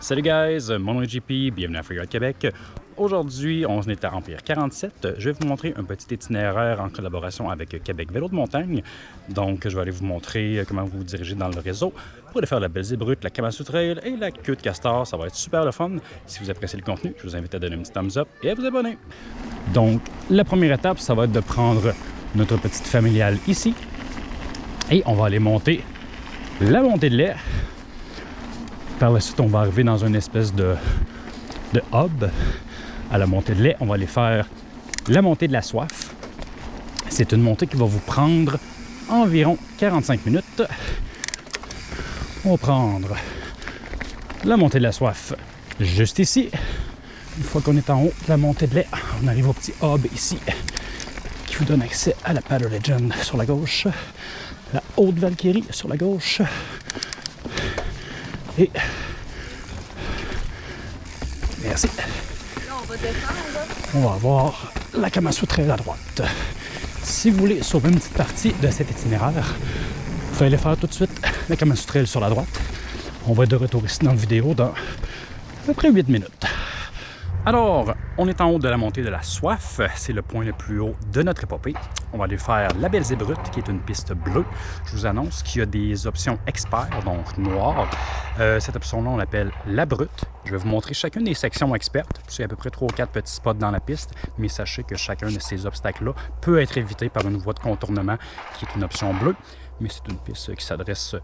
Salut guys, mon nom est JP, bienvenue à Freeride Québec. Aujourd'hui, on est à Empire 47. Je vais vous montrer un petit itinéraire en collaboration avec Québec Vélo de montagne. Donc, je vais aller vous montrer comment vous vous dirigez dans le réseau pour aller faire la Belzé Brute, la Kamassu Trail et la queue de castor. Ça va être super le fun. Si vous appréciez le contenu, je vous invite à donner un petit thumbs up et à vous abonner. Donc, la première étape, ça va être de prendre notre petite familiale ici et on va aller monter la montée de lait par la suite, on va arriver dans une espèce de, de hub à la montée de lait. On va aller faire la montée de la soif. C'est une montée qui va vous prendre environ 45 minutes. On va prendre la montée de la soif juste ici. Une fois qu'on est en haut de la montée de lait, on arrive au petit hub ici qui vous donne accès à la Paddle Legend sur la gauche, la Haute Valkyrie sur la gauche, et... Merci. On va descendre. Avoir la Kamassu Trail à droite. Si vous voulez sauver une petite partie de cet itinéraire, vous pouvez aller faire tout de suite la Kamassu Trail sur la droite. On va être de retour ici dans la vidéo dans à peu près 8 minutes. Alors, on est en haut de la montée de la soif. C'est le point le plus haut de notre épopée. On va aller faire la Belle Brute, qui est une piste bleue. Je vous annonce qu'il y a des options experts, donc noires. Euh, cette option-là, on l'appelle la brute. Je vais vous montrer chacune des sections expertes. C'est à peu près 3 ou 4 petits spots dans la piste, mais sachez que chacun de ces obstacles-là peut être évité par une voie de contournement qui est une option bleue. Mais c'est une piste qui s'adresse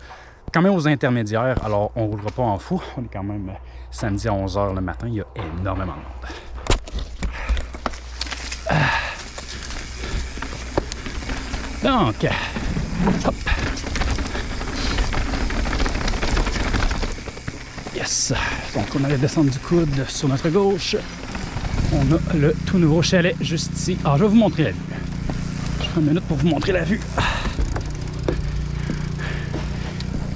quand même aux intermédiaires, alors on ne roulera pas en fou. On est quand même samedi à 11h le matin, il y a énormément de monde. Donc, hop. Yes. Donc, on allait descendre du coude sur notre gauche. On a le tout nouveau chalet juste ici. Alors, je vais vous montrer la vue. Je prends une minute pour vous montrer la vue.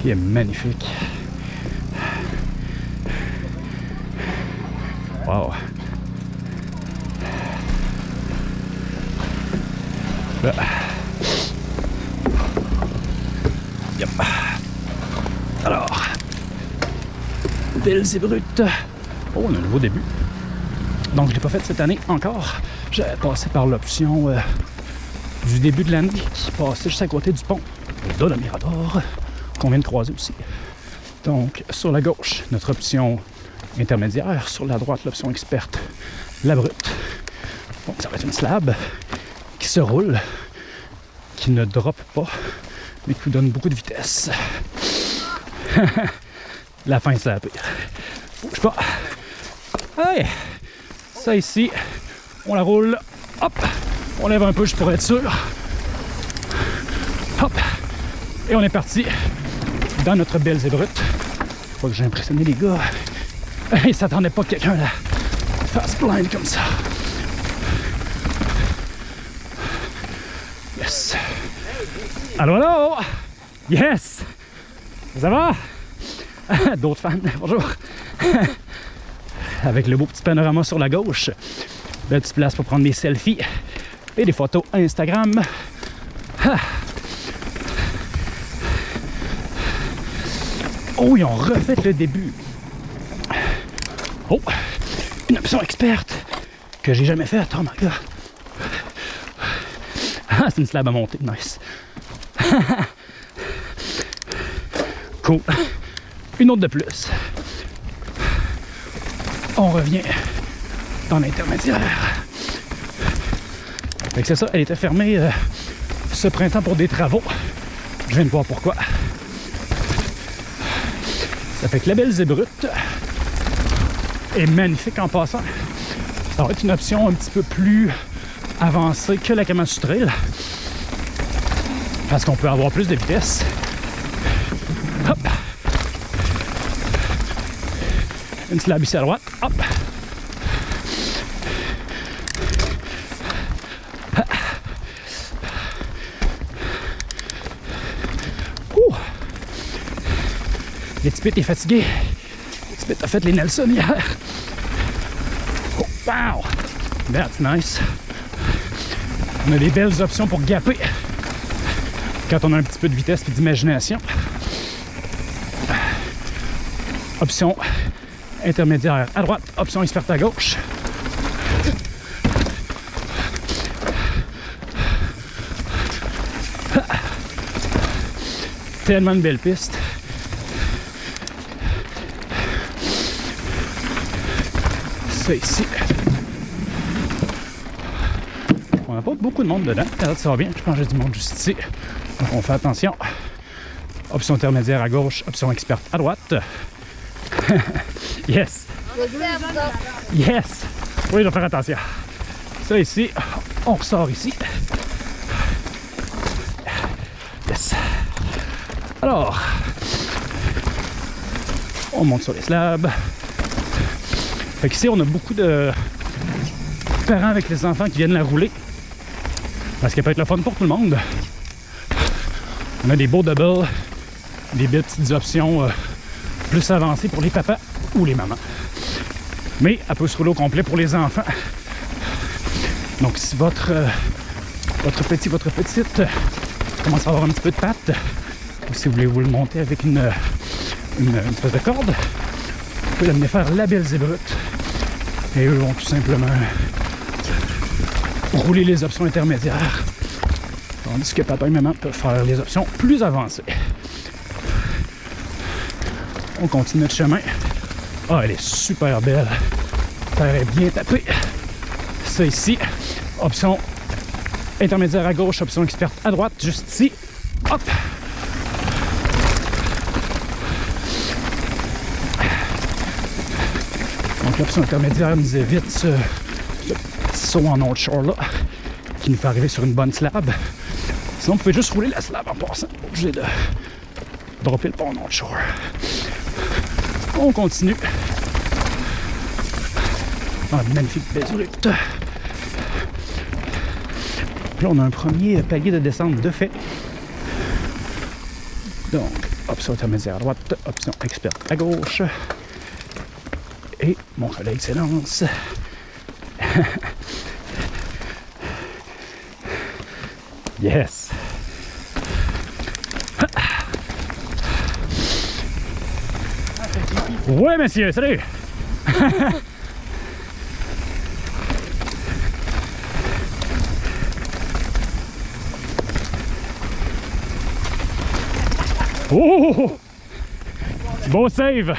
Qui est magnifique. Wow. Là. Yep. Alors, belles et brutes. Oh, on a un nouveau début. Donc, je ne l'ai pas fait cette année encore. J'avais passé par l'option euh, du début de l'année qui passait juste à côté du pont de la Mirador qu'on vient de croiser aussi. Donc, sur la gauche, notre option intermédiaire. Sur la droite, l'option experte, la brute. Donc, ça va être une slab qui se roule, qui ne drop pas, mais qui vous donne beaucoup de vitesse. la fin, c'est la pire. Bouge pas. Allez, ça ici, on la roule. Hop, on lève un peu juste pour être sûr. Hop, et on est parti dans notre belle zébrute. Faut que j'ai impressionné les gars. Ils s'attendaient pas que quelqu'un la fasse blind comme ça. Yes. Allô, allô? Yes! Ça va? D'autres fans, bonjour. Avec le beau petit panorama sur la gauche. Belle petite place pour prendre des selfies et des photos Instagram. Oh, ils ont refait le début. Oh, une option experte que j'ai jamais faite. Oh my god. Ah, c'est une slab à monter. Nice. cool. Une autre de plus. On revient dans l'intermédiaire. c'est ça, elle était fermée euh, ce printemps pour des travaux. Je viens de voir pourquoi. Ça fait que la belle zébrute est magnifique en passant. Ça va être une option un petit peu plus avancée que la Kamassu Trail. Parce qu'on peut avoir plus de vitesse. Hop. Une slab ici à droite. Hop. Les petits est fatigué. Les petits a fait les Nelson hier. Oh, wow! That's nice. On a des belles options pour gapper quand on a un petit peu de vitesse et d'imagination. Option intermédiaire à droite, option experte à gauche. Tellement de belles pistes. Ici. On n'a pas beaucoup de monde dedans. Ça va bien. Je pense que j'ai du monde juste ici. Donc on fait attention. Option intermédiaire à gauche, option experte à droite. yes! Yes! Oui, je vais faire attention. Ça ici, on ressort ici. Yes! Alors, on monte sur les slabs. Fait qu'ici, on a beaucoup de parents avec les enfants qui viennent la rouler. Parce qu'elle peut être le fun pour tout le monde. On a des beaux doubles, des belles petites options euh, plus avancées pour les papas ou les mamans. Mais elle peut se rouler au complet pour les enfants. Donc si votre, euh, votre petit, votre petite euh, commence à avoir un petit peu de patte, ou si vous voulez vous le monter avec une, une espèce de corde, vous pouvez l'amener faire la belle zébrute. Et eux vont tout simplement rouler les options intermédiaires. Tandis que papa et maman peuvent faire les options plus avancées. On continue notre chemin. Ah, elle est super belle. Terre est bien tapée. Ça ici, option intermédiaire à gauche, option experte à droite, juste ici. Hop! L'option intermédiaire nous évite ce, ce petit saut en on shore là, qui nous fait arriver sur une bonne slab. Sinon, vous pouvez juste rouler la slab en passant. Pas obligé de dropper le pont on shore. On continue. Ah, magnifique route. Là, on a un premier palier de descente de fait. Donc, option intermédiaire à droite, option experte à gauche. Et mon collègue s'élance. yes! Ouais, monsieur, salut! oh! Beau save!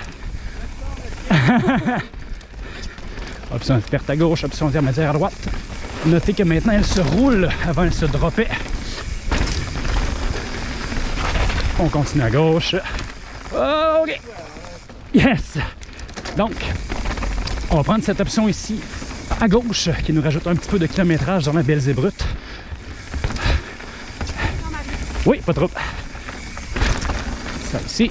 option experte à gauche, option intermédiaire à droite. Notez que maintenant elle se roule avant elle se dropait. On continue à gauche. OK! Yes! Donc, on va prendre cette option ici à gauche qui nous rajoute un petit peu de kilométrage dans la belle zébrute. Oui, pas trop. Ça ici.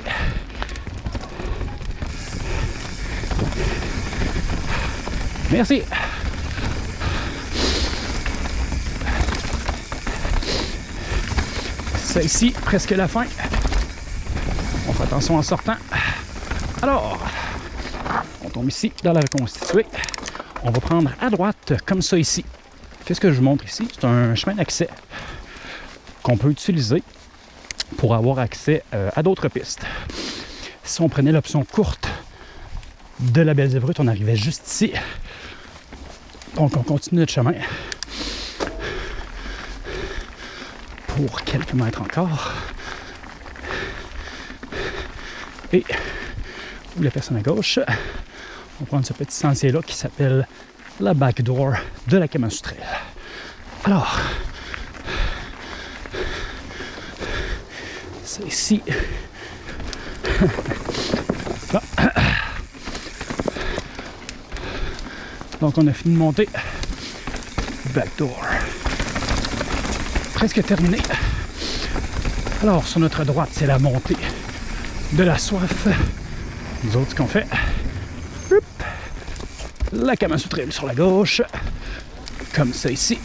Merci. Ça ici, presque la fin. On fait attention en sortant. Alors, on tombe ici dans la reconstituée. On va prendre à droite, comme ça ici. Qu'est-ce que je vous montre ici? C'est un chemin d'accès qu'on peut utiliser pour avoir accès euh, à d'autres pistes. Si on prenait l'option courte de la Belle Zébrute, on arrivait juste ici. Donc on continue notre chemin pour quelques mètres encore. Et où la personne à gauche, on va prendre ce petit sentier-là qui s'appelle la backdoor de la Kamasutrelle. Alors, c'est ici. Donc on a fini de monter. Backdoor. Presque terminé. Alors sur notre droite, c'est la montée de la soif. Nous autres, ce qu'on fait, Hop. la Kamasutrelle sur la gauche, comme ça ici.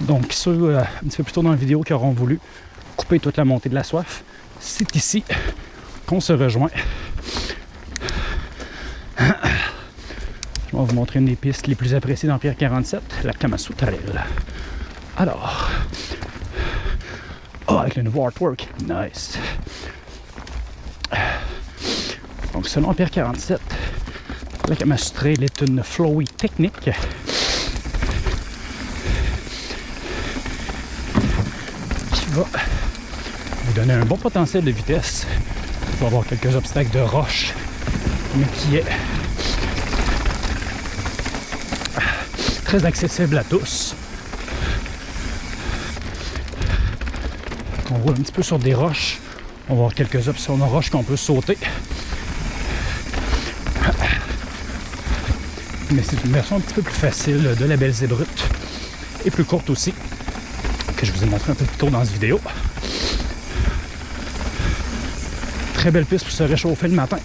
Donc ceux euh, un petit peu plus tôt dans la vidéo qui auront voulu couper toute la montée de la soif, c'est ici qu'on se rejoint. Je vais vous montrer une des pistes les plus appréciées dans Pierre 47, la Kamasutrelle. Alors, Oh, avec le nouveau artwork. Nice. Donc, selon Pierre 47, la Kamasu Trail est une flowy technique qui va vous donner un bon potentiel de vitesse. Il va avoir quelques obstacles de roche, mais qui est très accessible à tous. On roule un petit peu sur des roches. On va avoir quelques options de roches qu'on peut sauter. Mais c'est une version un petit peu plus facile de la Belzée brute et plus courte aussi que je vous ai montré un peu plus tôt dans cette vidéo. Très belle piste pour se réchauffer le matin.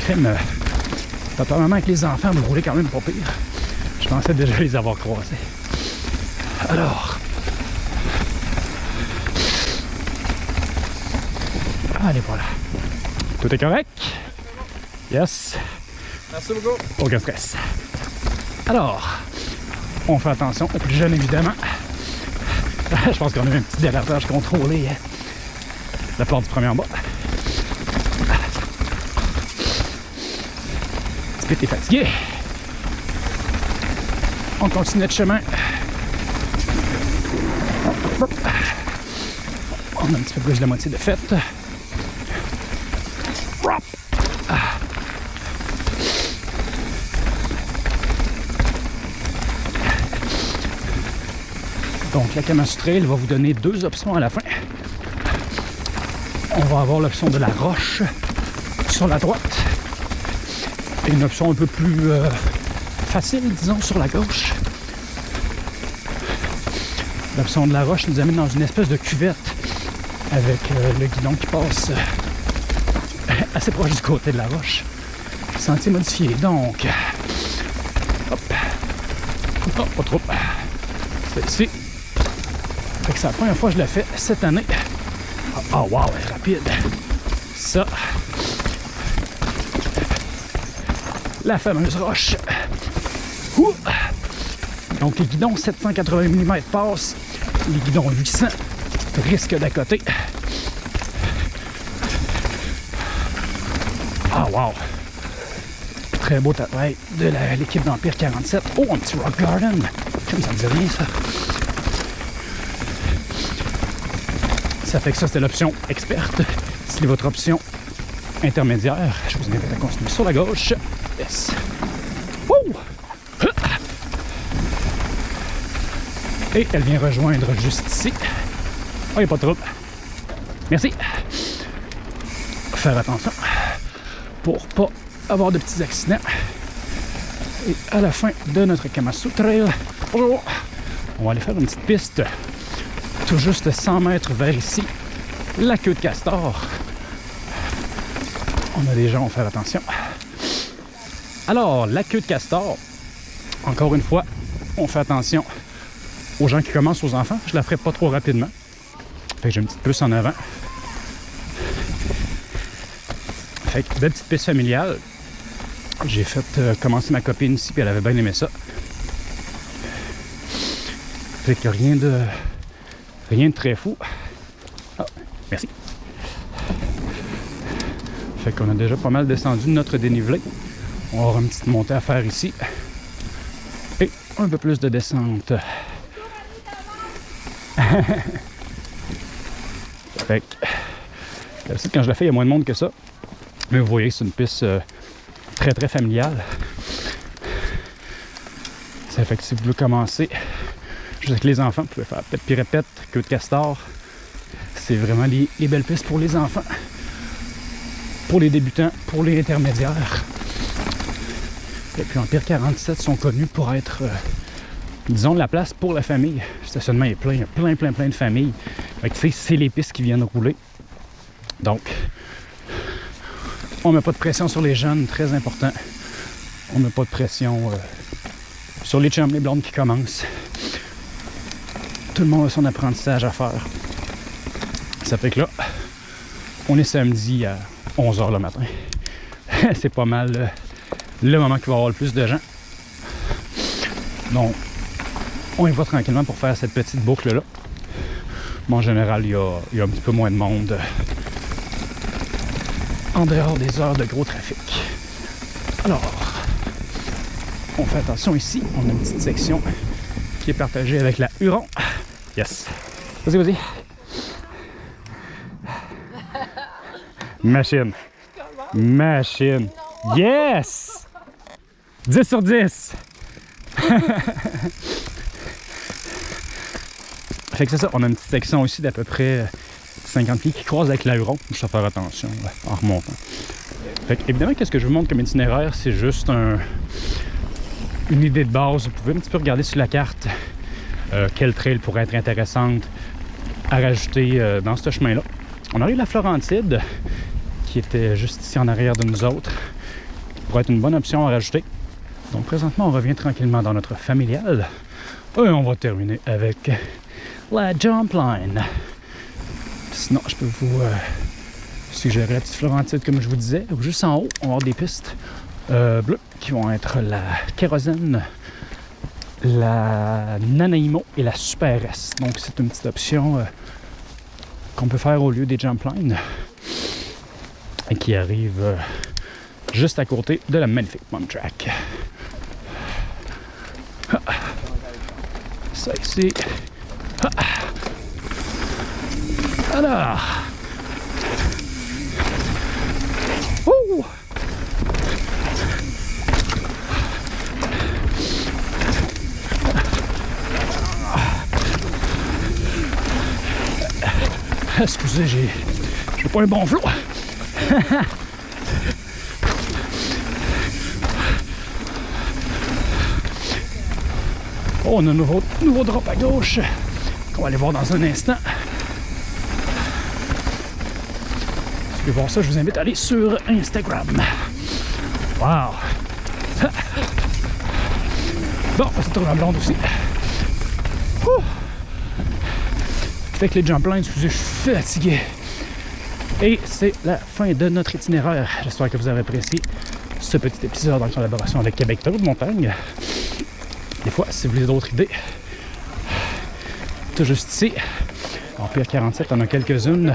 Crème, apparemment avec les enfants, vous roulez quand même pas pire. Je pensais déjà les avoir croisés. Alors, allez voilà. Tout est correct? Yes. Merci beaucoup. Aucun stress. Alors, on fait attention aux plus jeunes évidemment. Je pense qu'on a eu un petit déraillage contrôlé hein. la porte du premier en bas. Que t'es fatigué? On continue notre chemin. On a un petit peu plus de la moitié de fête. Donc la Kamasu Trail va vous donner deux options à la fin. On va avoir l'option de la roche sur la droite et une option un peu plus euh, facile, disons, sur la gauche. L'option de la roche nous amène dans une espèce de cuvette avec euh, le guidon qui passe euh, assez proche du côté de la roche. Sentier modifié, donc. Hop. Oh, pas trop. C'est ici. C'est la première fois que je l'ai fait cette année. Ah, oh, wow, elle est rapide. Ça. La fameuse roche. Donc les guidons 780 mm passent, les guidons 800 risquent côté. Ah wow! Très beau travail de l'équipe d'Empire 47. Oh, un petit rock garden! Comme ça me dit rien ça. Ça fait que ça, c'était l'option experte. C'est votre option intermédiaire. Je vous invite à continuer sur la gauche. Yes. Et elle vient rejoindre juste ici. Oh, il n'y a pas de trouble. Merci. Faire attention pour pas avoir de petits accidents. Et à la fin de notre Kamasu Trail, bonjour, on va aller faire une petite piste tout juste 100 mètres vers ici, la queue de castor. On a des gens, va faire attention. Alors, la queue de castor, encore une fois, on fait attention aux gens qui commencent aux enfants. Je la ferai pas trop rapidement. Fait que j'ai une petite puce en avant. Fait que, belle petite piste familiale. J'ai fait euh, commencer ma copine ici, puis elle avait bien aimé ça. Fait que rien de rien de très fou. Ah, merci. Fait qu'on a déjà pas mal descendu de notre dénivelé. On va avoir une petite montée à faire ici. Et un peu plus de descente. fait que, quand je la fais, il y a moins de monde que ça. Mais vous voyez, c'est une piste euh, très très familiale. Ça fait que si vous voulez commencer juste avec les enfants, vous pouvez faire peut-être puis répète, queue de castor. C'est vraiment les, les, belles pistes pour les enfants, pour les débutants, pour les intermédiaires. Et puis Empire 47 sont connus pour être, euh, disons, la place pour la famille. Le stationnement est plein, il y a plein, plein, plein de familles. Fait que tu sais, c'est les pistes qui viennent rouler. Donc, on met pas de pression sur les jeunes, très important. On met pas de pression euh, sur les chums, les blondes qui commencent. Tout le monde a son apprentissage à faire. Ça fait que là, on est samedi à 11h le matin. C'est pas mal euh, le moment qu'il va y avoir le plus de gens. Donc, on y va tranquillement pour faire cette petite boucle-là. Mais en général, il y, y a un petit peu moins de monde en dehors des heures de gros trafic. Alors, on fait attention ici. On a une petite section qui est partagée avec la Huron. Yes. Vas-y, vas-y. Machine. Machine. Yes! 10 sur 10. fait que c'est ça, on a une petite section aussi d'à peu près 50 pieds qui croise avec l'Aéron. Je dois faire attention là, en remontant. Fait que, évidemment, qu'est-ce que je vous montre comme itinéraire, c'est juste un, une idée de base. Vous pouvez un petit peu regarder sur la carte euh, quelle trail pourrait être intéressante à rajouter euh, dans ce chemin-là. On arrive à la Florentide, qui était juste ici en arrière de nous autres, pourrait être une bonne option à rajouter. Donc présentement, on revient tranquillement dans notre familial. Et on va terminer avec la jump line. Sinon, je peux vous euh, suggérer la petite Florentide, comme je vous disais. Juste en haut, on va avoir des pistes bleues qui vont être la kérosène, la Nanaimo et la Super S. Donc, c'est une petite option euh, qu'on peut faire au lieu des jump lines et qui arrive euh, juste à côté de la magnifique Mom Track. Ah. Ça ici. Ah. Alors. Excusez, j'ai pas un bon flot. on a un nouveau, nouveau drop à gauche qu'on va aller voir dans un instant. Si vous voulez voir ça, je vous invite à aller sur Instagram. Wow! Bon, on se trouve en blonde aussi. Fait que les jump lines, excusez, je suis fatigué. Et c'est la fin de notre itinéraire. J'espère que vous avez apprécié ce petit épisode en collaboration avec Québec Tour de Montagne. Des fois, si vous voulez d'autres idées, tout juste ici, en pire 47, on a quelques-unes